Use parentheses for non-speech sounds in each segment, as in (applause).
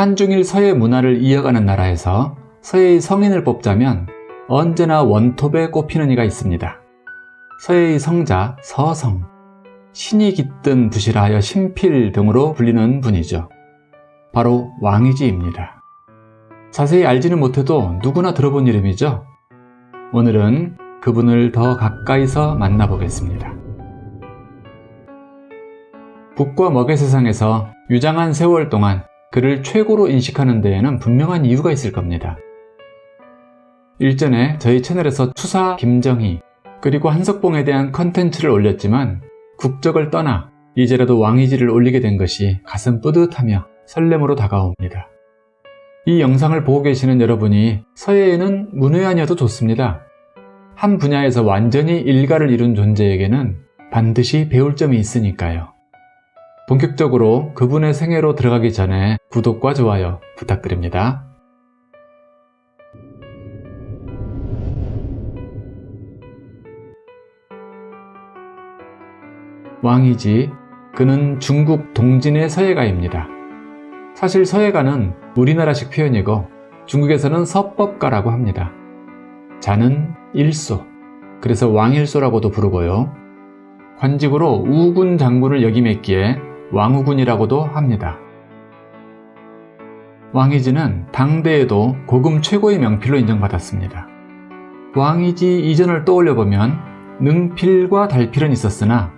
한중일 서예 문화를 이어가는 나라에서 서예의 성인을 뽑자면 언제나 원톱에 꼽히는 이가 있습니다. 서예의 성자 서성, 신이 깃든 붓이라 하여 신필 등으로 불리는 분이죠. 바로 왕이지입니다. 자세히 알지는 못해도 누구나 들어본 이름이죠. 오늘은 그분을 더 가까이서 만나보겠습니다. 북과 먹의 세상에서 유장한 세월 동안 그를 최고로 인식하는 데에는 분명한 이유가 있을 겁니다. 일전에 저희 채널에서 추사 김정희 그리고 한석봉에 대한 컨텐츠를 올렸지만 국적을 떠나 이제라도 왕이지를 올리게 된 것이 가슴 뿌듯하며 설렘으로 다가옵니다. 이 영상을 보고 계시는 여러분이 서예에는 문외한이어도 좋습니다. 한 분야에서 완전히 일가를 이룬 존재에게는 반드시 배울 점이 있으니까요. 본격적으로 그분의 생애로 들어가기 전에 구독과 좋아요 부탁드립니다. 왕이지 그는 중국 동진의 서예가입니다. 사실 서예가는 우리나라식 표현이고 중국에서는 서법가라고 합니다. 자는 일소, 그래서 왕일소라고도 부르고요. 관직으로 우군 장군을 역임했기에 왕우군이라고도 합니다. 왕이지는 당대에도 고금 최고의 명필로 인정받았습니다. 왕이지 이전을 떠올려보면 능필과 달필은 있었으나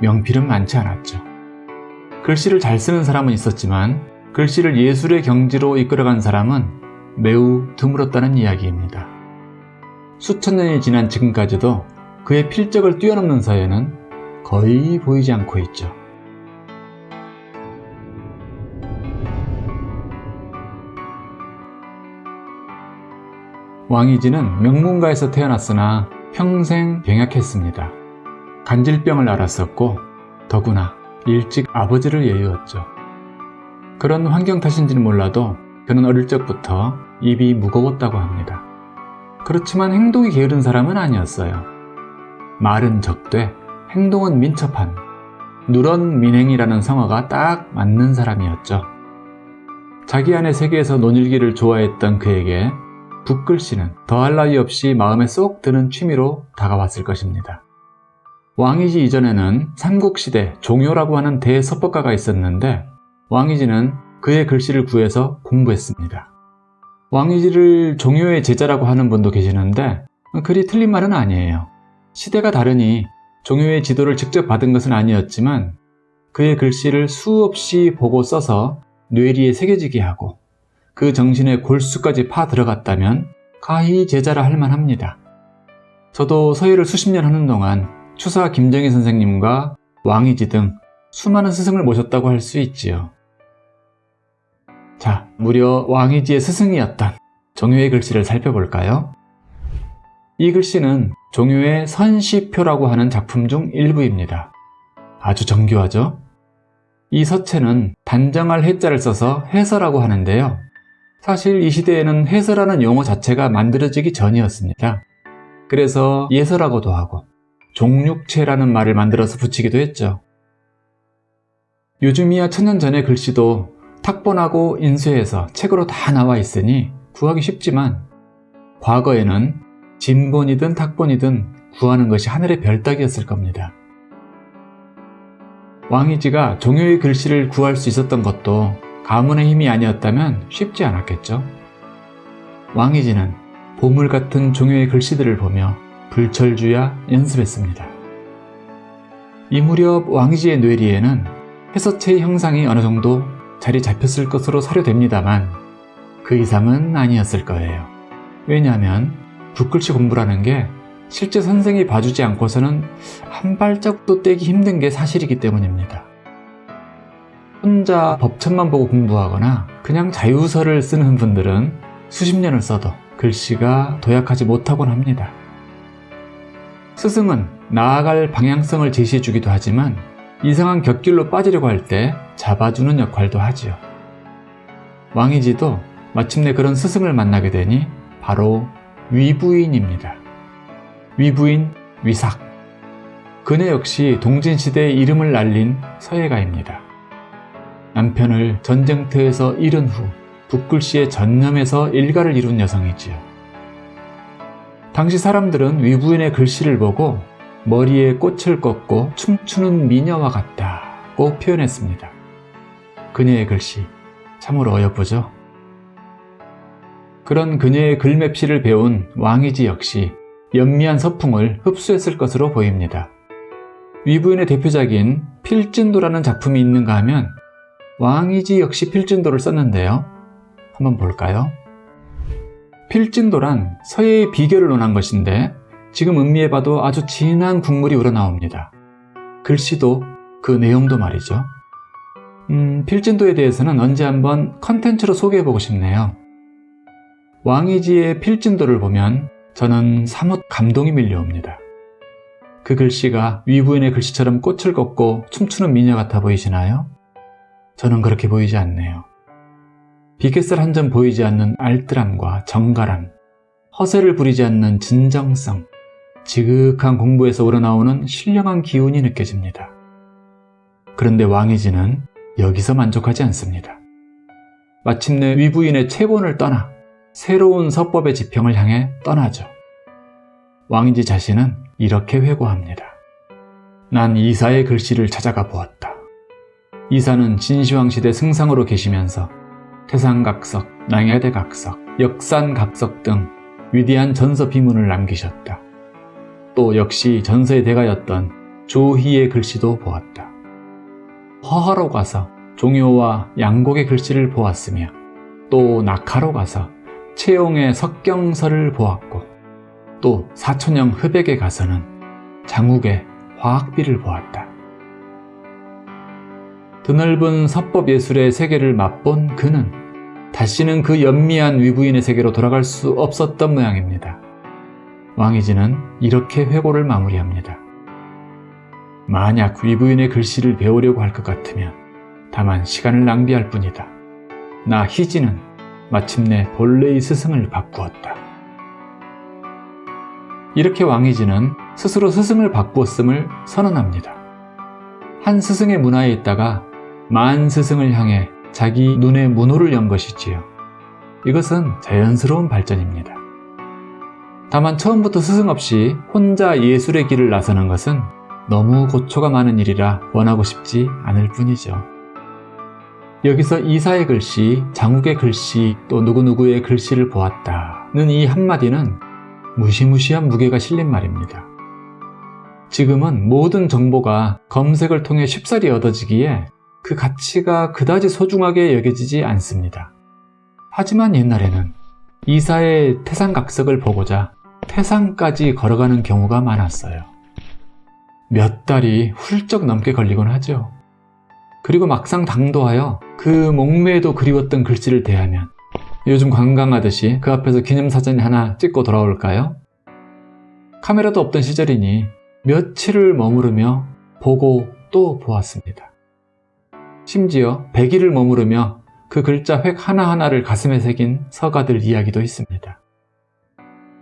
명필은 많지 않았죠. 글씨를 잘 쓰는 사람은 있었지만 글씨를 예술의 경지로 이끌어간 사람은 매우 드물었다는 이야기입니다. 수천 년이 지난 지금까지도 그의 필적을 뛰어넘는 서예는 거의 보이지 않고 있죠. 왕이지는 명문가에서 태어났으나 평생 병약했습니다. 간질병을 앓았었고 더구나 일찍 아버지를 예유었죠. 그런 환경 탓인지는 몰라도 그는 어릴 적부터 입이 무거웠다고 합니다. 그렇지만 행동이 게으른 사람은 아니었어요. 말은 적되 행동은 민첩한 누런 민행이라는 성어가 딱 맞는 사람이었죠. 자기 안의 세계에서 논일기를 좋아했던 그에게 붓글씨는 더할 나위 없이 마음에 쏙 드는 취미로 다가왔을 것입니다. 왕이지 이전에는 삼국시대 종효라고 하는 대서법가가 있었는데 왕이지는 그의 글씨를 구해서 공부했습니다. 왕이지를 종효의 제자라고 하는 분도 계시는데 그리 틀린 말은 아니에요. 시대가 다르니 종효의 지도를 직접 받은 것은 아니었지만 그의 글씨를 수없이 보고 써서 뇌리에 새겨지게 하고 그 정신의 골수까지 파 들어갔다면 가히 제자라 할 만합니다. 저도 서예를 수십 년 하는 동안 추사 김정희 선생님과 왕이지 등 수많은 스승을 모셨다고 할 수 있지요. 자, 무려 왕이지의 스승이었던 종효의 글씨를 살펴볼까요? 이 글씨는 종효의 선시표라고 하는 작품 중 일부입니다. 아주 정교하죠? 이 서체는 단정할 해자를 써서 해서라고 하는데요. 사실 이 시대에는 해서라는 용어 자체가 만들어지기 전이었습니다. 그래서 예서라고도 하고 종육체라는 말을 만들어서 붙이기도 했죠. 요즘이야 천년 전의 글씨도 탁본하고 인쇄해서 책으로 다 나와 있으니 구하기 쉽지만 과거에는 진본이든 탁본이든 구하는 것이 하늘의 별 따기였을 겁니다. 왕이지가 종효의 글씨를 구할 수 있었던 것도 가문의 힘이 아니었다면 쉽지 않았겠죠. 왕이지는 보물 같은 종효의 글씨들을 보며 불철주야 연습했습니다. 이 무렵 왕이지의 뇌리에는 해서체의 형상이 어느 정도 자리 잡혔을 것으로 사료됩니다만 그 이상은 아니었을 거예요. 왜냐하면 붓글씨 공부라는 게 실제 선생이 봐주지 않고서는 한 발자국도 떼기 힘든 게 사실이기 때문입니다. 혼자 법천만 보고 공부하거나 그냥 자유서를 쓰는 분들은 수십 년을 써도 글씨가 도약하지 못하곤 합니다. 스승은 나아갈 방향성을 제시해 주기도 하지만 이상한 곁길로 빠지려고 할 때 잡아주는 역할도 하지요. 왕이지도 마침내 그런 스승을 만나게 되니 바로 위부인입니다. 위부인 위삭 그네 역시 동진시대의 이름을 날린 서예가입니다. 남편을 전쟁터에서 잃은 후 붓글씨에 전념해서 일가를 이룬 여성이지요. 당시 사람들은 위부인의 글씨를 보고 머리에 꽃을 꽂고 춤추는 미녀와 같다고 표현했습니다. 그녀의 글씨 참으로 어여쁘죠? 그런 그녀의 글맵시를 배운 왕이지 역시 연미한 서풍을 흡수했을 것으로 보입니다. 위부인의 대표작인 필진도라는 작품이 있는가 하면 왕이지 역시 필진도를 썼는데요. 한번 볼까요? 필진도란 서예의 비결을 논한 것인데 지금 음미해봐도 아주 진한 국물이 우러나옵니다. 글씨도 그 내용도 말이죠. 음, 필진도에 대해서는 언제 한번 컨텐츠로 소개해보고 싶네요. 왕이지의 필진도를 보면 저는 사뭇 감동이 밀려옵니다. 그 글씨가 위부인의 글씨처럼 꽃을 걷고 춤추는 미녀 같아 보이시나요? 저는 그렇게 보이지 않네요. 비켓을 한 점 보이지 않는 알뜰함과 정갈함, 허세를 부리지 않는 진정성, 지극한 공부에서 우러나오는 신령한 기운이 느껴집니다. 그런데 왕이지는 여기서 만족하지 않습니다. 마침내 위부인의 체본을 떠나 새로운 서법의 지평을 향해 떠나죠. 왕이지 자신은 이렇게 회고합니다. 난 이사의 글씨를 찾아가 보았다. 이사는 진시황 시대 승상으로 계시면서 태상각석, 낭야대각석, 역산각석 등 위대한 전서 비문을 남기셨다. 또 역시 전서의 대가였던 조희의 글씨도 보았다. 허하로 가서 종효와 양곡의 글씨를 보았으며 또 낙하로 가서 채용의 석경서를 보았고 또 사천영 흡액에 가서는 장욱의 화학비를 보았다. 드넓은 서법 예술의 세계를 맛본 그는 다시는 그 연미한 위부인의 세계로 돌아갈 수 없었던 모양입니다. 왕이지는 이렇게 회고를 마무리합니다. 만약 위부인의 글씨를 배우려고 할 것 같으면 다만 시간을 낭비할 뿐이다. 나 희지는 마침내 본래의 스승을 바꾸었다. 이렇게 왕이지는 스스로 스승을 바꾸었음을 선언합니다. 한 스승의 문화에 있다가 만 스승을 향해 자기 눈의 문호를 연 것이지요. 이것은 자연스러운 발전입니다. 다만 처음부터 스승 없이 혼자 예술의 길을 나서는 것은 너무 고초가 많은 일이라 원하고 싶지 않을 뿐이죠. 여기서 이사의 글씨, 장욱의 글씨, 또 누구누구의 글씨를 보았다는 이 한마디는 무시무시한 무게가 실린 말입니다. 지금은 모든 정보가 검색을 통해 쉽사리 얻어지기에 그 가치가 그다지 소중하게 여겨지지 않습니다. 하지만 옛날에는 이사의 태산각석을 보고자 태산까지 걸어가는 경우가 많았어요. 몇 달이 훌쩍 넘게 걸리곤 하죠. 그리고 막상 당도하여 그 목매에도 그리웠던 글씨를 대하면 요즘 관광하듯이 그 앞에서 기념사진 하나 찍고 돌아올까요? 카메라도 없던 시절이니 며칠을 머무르며 보고 또 보았습니다. 심지어 100일을 머무르며 그 글자 획 하나하나를 가슴에 새긴 서가들 이야기도 있습니다.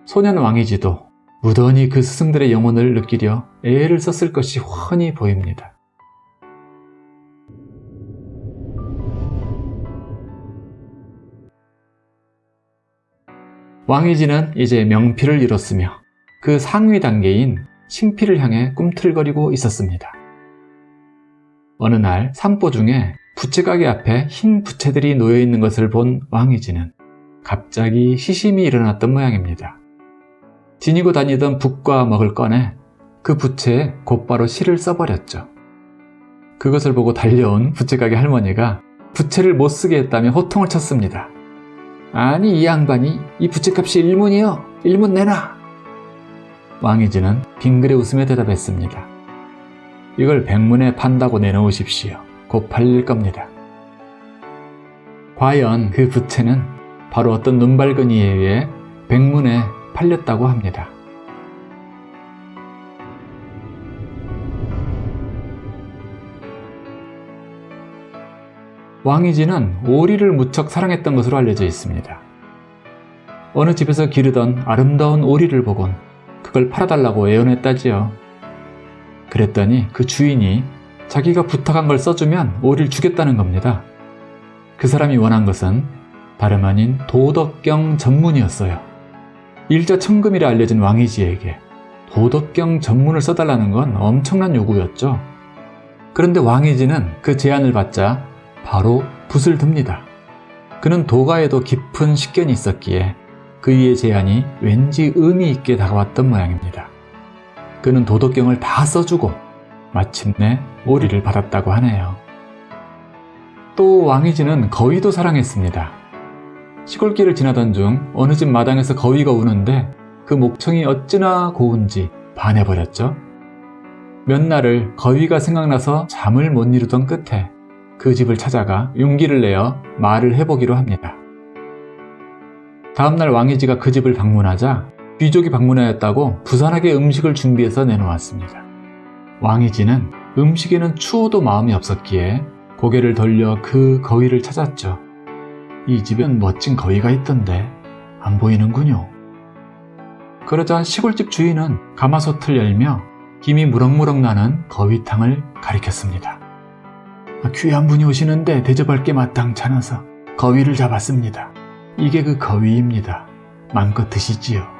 소년 왕이지도 무던히 그 스승들의 영혼을 느끼려 애를 썼을 것이 훤히 보입니다. 왕이지는 이제 명필을 잃었으며 그 상위 단계인 신필을 향해 꿈틀거리고 있었습니다. 어느 날 산보 중에 부채가게 앞에 흰 부채들이 놓여있는 것을 본 왕이지는 갑자기 시심이 일어났던 모양입니다. 지니고 다니던 붓과 먹을 꺼내 그 부채에 곧바로 실을 써버렸죠. 그것을 보고 달려온 부채가게 할머니가 부채를 못 쓰게 했다며 호통을 쳤습니다. 아니 이 양반이 이 부채값이 일문이요. 일문 내놔. 왕이지는 빙그레 웃으며 대답했습니다. 이걸 백문에 판다고 내놓으십시오. 곧 팔릴 겁니다. 과연 그 부채는 바로 어떤 눈발근이에 의해 백문에 팔렸다고 합니다. 왕이지는 오리를 무척 사랑했던 것으로 알려져 있습니다. 어느 집에서 기르던 아름다운 오리를 보곤 그걸 팔아달라고 애원했다지요. 그랬더니 그 주인이 자기가 부탁한 걸 써주면 오리를 주겠다는 겁니다. 그 사람이 원한 것은 다름 아닌 도덕경 전문이었어요. 일자 천금이라 알려진 왕이지에게 도덕경 전문을 써달라는 건 엄청난 요구였죠. 그런데 왕이지는 그 제안을 받자 바로 붓을 듭니다. 그는 도가에도 깊은 식견이 있었기에 그이의 제안이 왠지 의미 있게 다가왔던 모양입니다. 그는 도덕경을 다 써주고 마침내 오리를 받았다고 하네요. 또 왕이지는 거위도 사랑했습니다. 시골길을 지나던 중 어느 집 마당에서 거위가 우는데 그 목청이 어찌나 고운지 반해버렸죠. 몇 날을 거위가 생각나서 잠을 못 이루던 끝에 그 집을 찾아가 용기를 내어 말을 해보기로 합니다. 다음날 왕이지가 그 집을 방문하자 귀족이 방문하였다고 부산하게 음식을 준비해서 내놓았습니다. 왕이지는 음식에는 추워도 마음이 없었기에 고개를 돌려 그 거위를 찾았죠. 이 집엔 멋진 거위가 있던데 안 보이는군요. 그러자 시골집 주인은 가마솥을 열며 김이 무럭무럭 나는 거위탕을 가리켰습니다. 아, 귀한 분이 오시는데 대접할 게 마땅찮아서 거위를 잡았습니다. 이게 그 거위입니다. 마음껏 드시지요.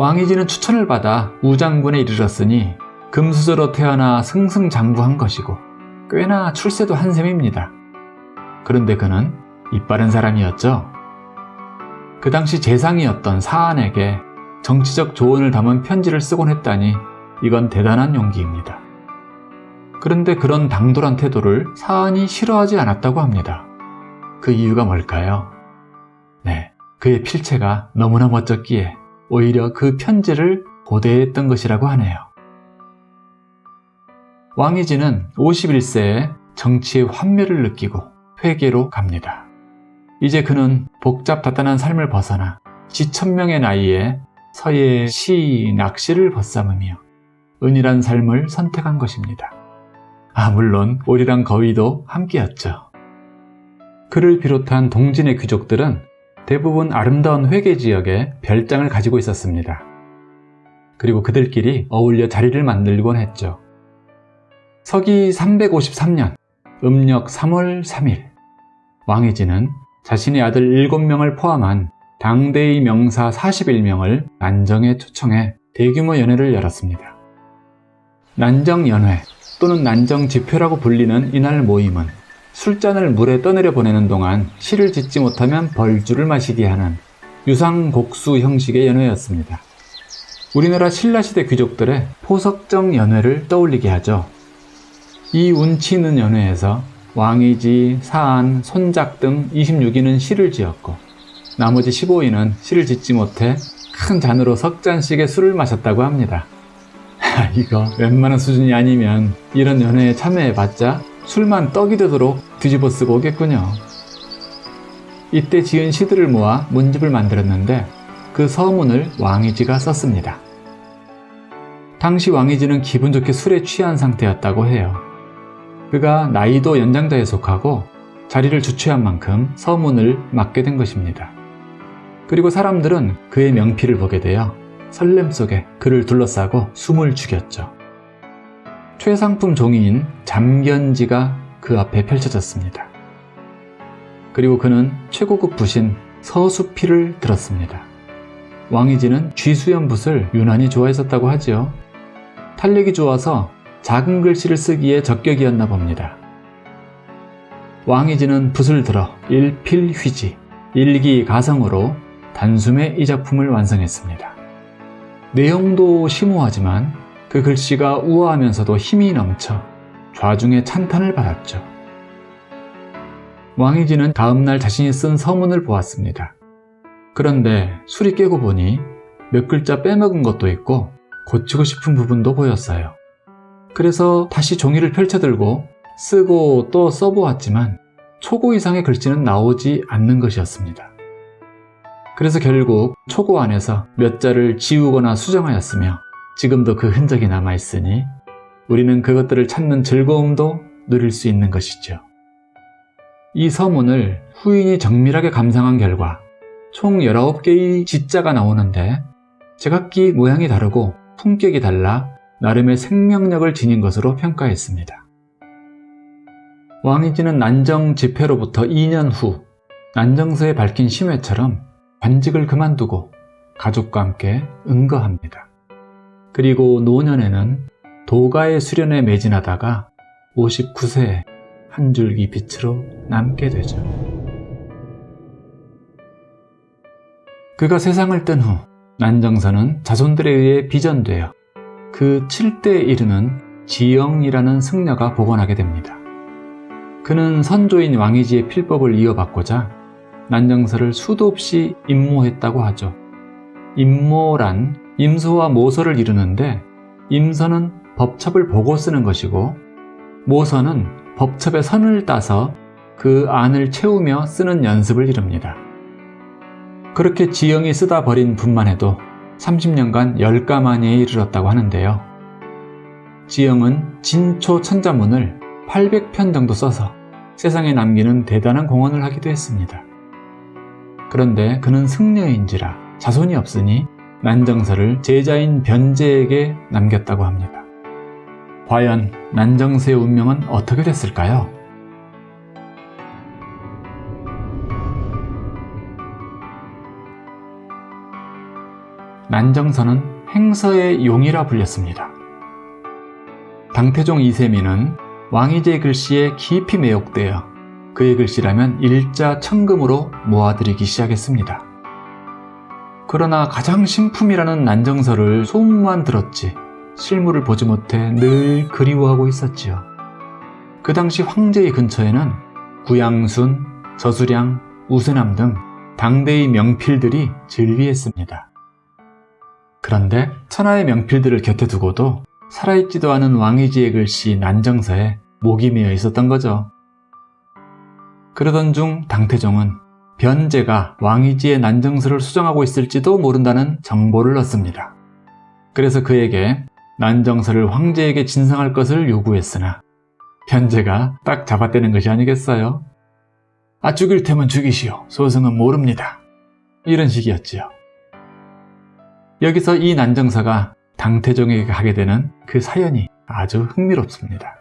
왕이지는 추천을 받아 우장군에 이르렀으니 금수저로 태어나 승승장구한 것이고 꽤나 출세도 한 셈입니다. 그런데 그는 이빠른 사람이었죠. 그 당시 재상이었던 사안에게 정치적 조언을 담은 편지를 쓰곤 했다니 이건 대단한 용기입니다. 그런데 그런 당돌한 태도를 사안이 싫어하지 않았다고 합니다. 그 이유가 뭘까요? 네, 그의 필체가 너무나 멋졌기에 오히려 그 편지를 고대했던 것이라고 하네요. 왕이지는 51세에 정치의 환멸을 느끼고 회계로 갑니다. 이제 그는 복잡다단한 삶을 벗어나 지천명의 나이에 서예의 시, 낚시를 벗삼으며 은일한 삶을 선택한 것입니다. 아, 물론 오리랑 거위도 함께였죠. 그를 비롯한 동진의 귀족들은 대부분 아름다운 회계 지역에 별장을 가지고 있었습니다. 그리고 그들끼리 어울려 자리를 만들곤 했죠. 서기 353년 음력 3월 3일 왕이지는 자신의 아들 7명을 포함한 당대의 명사 41명을 난정에 초청해 대규모 연회를 열었습니다. 난정연회 또는 난정지표라고 불리는 이날 모임은 술잔을 물에 떠내려 보내는 동안 시를 짓지 못하면 벌주를 마시게 하는 유상곡수 형식의 연회였습니다. 우리나라 신라시대 귀족들의 포석정 연회를 떠올리게 하죠. 이 운치 있는 연회에서 왕이지, 사안, 손작 등 26인은 시를 지었고 나머지 15인은 시를 짓지 못해 큰 잔으로 석 잔씩의 술을 마셨다고 합니다. (laughs) 이거 웬만한 수준이 아니면 이런 연회에 참여해봤자 술만 떡이 되도록 뒤집어 쓰고 오겠군요. 이때 지은 시들을 모아 문집을 만들었는데 그 서문을 왕이지가 썼습니다. 당시 왕이지는 기분 좋게 술에 취한 상태였다고 해요. 그가 나이도 연장자에 속하고 자리를 주최한 만큼 서문을 맡게 된 것입니다. 그리고 사람들은 그의 명피를 보게 되어 설렘 속에 그를 둘러싸고 숨을 죽였죠. 최상품 종이인 잠견지가 그 앞에 펼쳐졌습니다. 그리고 그는 최고급 붓인 서수피를 들었습니다. 왕이지는 쥐수연 붓을 유난히 좋아했었다고 하지요. 탄력이 좋아서 작은 글씨를 쓰기에 적격이었나 봅니다. 왕이지는 붓을 들어 일필휘지, 일기가성으로 단숨에 이 작품을 완성했습니다. 내용도 심오하지만 그 글씨가 우아하면서도 힘이 넘쳐 좌중의 찬탄을 받았죠. 왕이지는 다음날 자신이 쓴 서문을 보았습니다. 그런데 술이 깨고 보니 몇 글자 빼먹은 것도 있고 고치고 싶은 부분도 보였어요. 그래서 다시 종이를 펼쳐들고 쓰고 또 써보았지만 초고 이상의 글씨는 나오지 않는 것이었습니다. 그래서 결국 초고 안에서 몇 자를 지우거나 수정하였으며 지금도 그 흔적이 남아있으니 우리는 그것들을 찾는 즐거움도 누릴 수 있는 것이죠. 이 서문을 후인이 정밀하게 감상한 결과 총 19개의 지자가 나오는데 제각기 모양이 다르고 품격이 달라 나름의 생명력을 지닌 것으로 평가했습니다. 왕이지는 난정 집회로부터 2년 후 난정서에 밝힌 심회처럼 관직을 그만두고 가족과 함께 응거합니다. 그리고 노년에는 도가의 수련에 매진하다가 59세에 한 줄기 빛으로 남게 되죠. 그가 세상을 뜬 후 난정선은 자손들에 의해 비전되어 그 7대에 이르는 지영이라는 승려가 복원하게 됩니다. 그는 선조인 왕이지의 필법을 이어받고자 난정서를 수도 없이 임모했다고 하죠. 임모란 임소와 모서를 이루는데 임서는 법첩을 보고 쓰는 것이고 모서는 법첩의 선을 따서 그 안을 채우며 쓰는 연습을 이룹니다. 그렇게 지영이 쓰다 버린 분만 해도 30년간 열가만에 이르렀다고 하는데요. 지영은 진초 천자문을 800편 정도 써서 세상에 남기는 대단한 공헌을 하기도 했습니다. 그런데 그는 승려인지라 자손이 없으니 난정서를 제자인 변제에게 남겼다고 합니다. 과연 난정서의 운명은 어떻게 됐을까요? 난정서는 행서의 용이라 불렸습니다. 당태종 이세민은 왕이제 글씨에 깊이 매혹되어 그의 글씨라면 일자 천금으로 모아들이기 시작했습니다. 그러나 가장 신품이라는 난정서를 소문만 들었지 실물을 보지 못해 늘 그리워하고 있었지요. 그 당시 황제의 근처에는 구양순, 저수량, 우세남 등 당대의 명필들이 즐비했습니다. 그런데 천하의 명필들을 곁에 두고도 살아있지도 않은 왕이지의 글씨 난정서에 목이 메어 있었던 거죠. 그러던 중 당태종은 변제가 왕이지의 난정서를 수정하고 있을지도 모른다는 정보를 얻습니다. 그래서 그에게 난정서를 황제에게 진상할 것을 요구했으나 변제가 딱 잡아떼는 것이 아니겠어요? 아 죽일 테면 죽이시오. 소승은 모릅니다. 이런 식이었지요. 여기서 이 난정서가 당태종에게 가게 되는 그 사연이 아주 흥미롭습니다.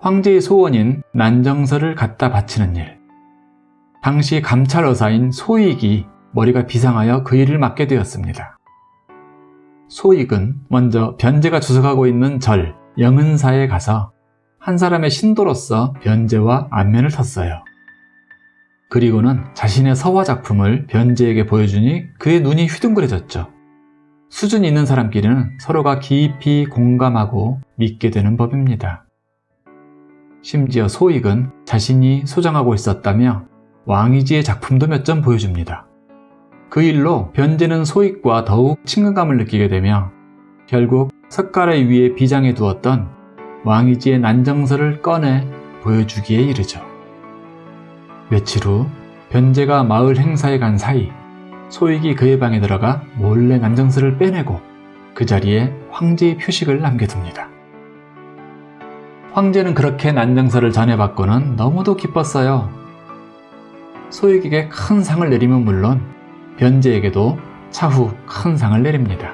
황제의 소원인 난정서를 갖다 바치는 일. 당시 감찰 의사인 소익이 머리가 비상하여 그 일을 맡게 되었습니다. 소익은 먼저 변제가 주석하고 있는 절 영은사에 가서 한 사람의 신도로서 변제와 안면을 텄어요. 그리고는 자신의 서화 작품을 변제에게 보여주니 그의 눈이 휘둥그레졌죠. 수준 있는 사람끼리는 서로가 깊이 공감하고 믿게 되는 법입니다. 심지어 소익은 자신이 소장하고 있었다며 왕이지의 작품도 몇 점 보여줍니다. 그 일로 변제는 소익과 더욱 친근감을 느끼게 되며 결국 석가래 위에 비장해 두었던 왕이지의 난정서를 꺼내 보여주기에 이르죠. 며칠 후 변제가 마을 행사에 간 사이 소익이 그의 방에 들어가 몰래 난정서를 빼내고 그 자리에 황제의 표식을 남겨둡니다. 황제는 그렇게 난정서를 전해받고는 너무도 기뻤어요. 소익에게 큰 상을 내리면 물론 변제에게도 차후 큰 상을 내립니다.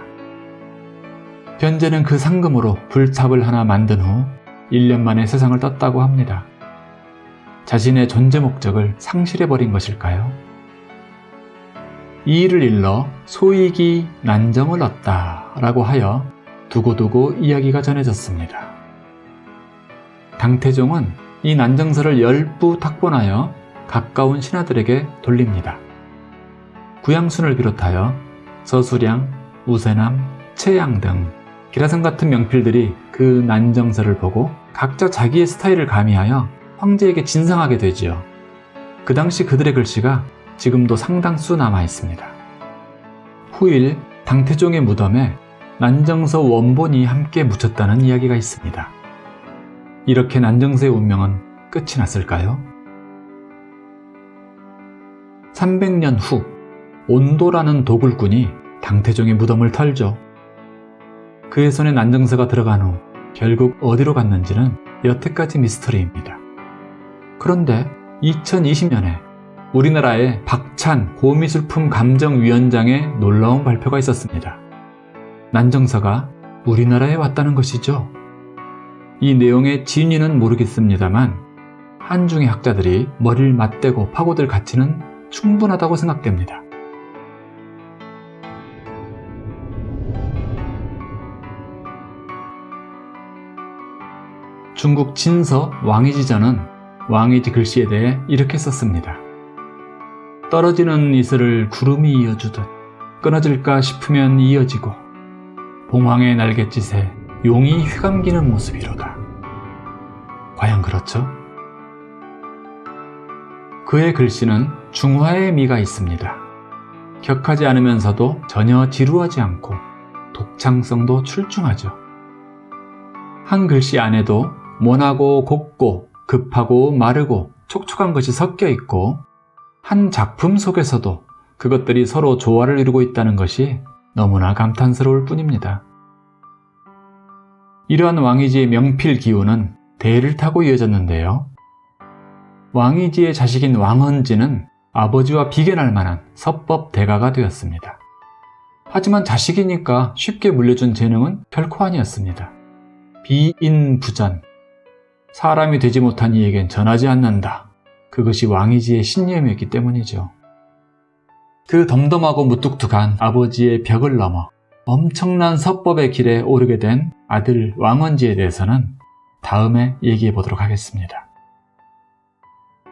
변제는 그 상금으로 불탑을 하나 만든 후 1년 만에 세상을 떴다고 합니다. 자신의 존재 목적을 상실해버린 것일까요? 이 일을 일러 소익이 난정을 얻다 라고 하여 두고두고 이야기가 전해졌습니다. 당태종은 이 난정서를 열부 탁본하여 가까운 신하들에게 돌립니다. 구양순을 비롯하여 서수량, 우세남, 채양 등 기라성 같은 명필들이 그 난정서를 보고 각자 자기의 스타일을 가미하여 황제에게 진상하게 되지요. 그 당시 그들의 글씨가 지금도 상당수 남아 있습니다. 후일 당태종의 무덤에 난정서 원본이 함께 묻혔다는 이야기가 있습니다. 이렇게 난정서의 운명은 끝이 났을까요? 300년 후 온도라는 도굴꾼이 당태종의 무덤을 털죠. 그의 손에 난정서가 들어간 후 결국 어디로 갔는지는 여태까지 미스터리입니다. 그런데 2020년에 우리나라의 박찬 고미술품 감정위원장의 놀라운 발표가 있었습니다. 난정서가 우리나라에 왔다는 것이죠. 이 내용의 진위는 모르겠습니다만 한중의 학자들이 머리를 맞대고 파고들 가치는 충분하다고 생각됩니다. 중국 진서 왕이지전은 왕이지 글씨에 대해 이렇게 썼습니다. 떨어지는 이슬을 구름이 이어주듯 끊어질까 싶으면 이어지고 봉황의 날갯짓에 용이 휘감기는 모습이로다. 과연 그렇죠? 그의 글씨는 중화의 미가 있습니다. 격하지 않으면서도 전혀 지루하지 않고 독창성도 출중하죠. 한 글씨 안에도 모나고 곱고 급하고 마르고 촉촉한 것이 섞여 있고 한 작품 속에서도 그것들이 서로 조화를 이루고 있다는 것이 너무나 감탄스러울 뿐입니다. 이러한 왕이지의 명필 기호는 대를 타고 이어졌는데요. 왕이지의 자식인 왕헌지는 아버지와 비견할 만한 서법 대가가 되었습니다. 하지만 자식이니까 쉽게 물려준 재능은 결코 아니었습니다. 비인부전, 사람이 되지 못한 이에겐 전하지 않는다. 그것이 왕이지의 신념이었기 때문이죠. 그 덤덤하고 무뚝뚝한 아버지의 벽을 넘어 엄청난 서법의 길에 오르게 된 아들 왕원지에 대해서는 다음에 얘기해 보도록 하겠습니다.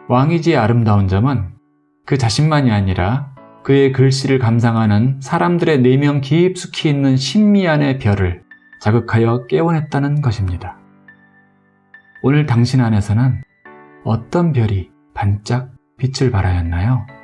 왕이지의 아름다운 점은 그 자신만이 아니라 그의 글씨를 감상하는 사람들의 내면 깊숙이 있는 신미안의 별을 자극하여 깨워냈다는 것입니다. 오늘 당신 안에서는 어떤 별이 반짝 빛을 발하였나요?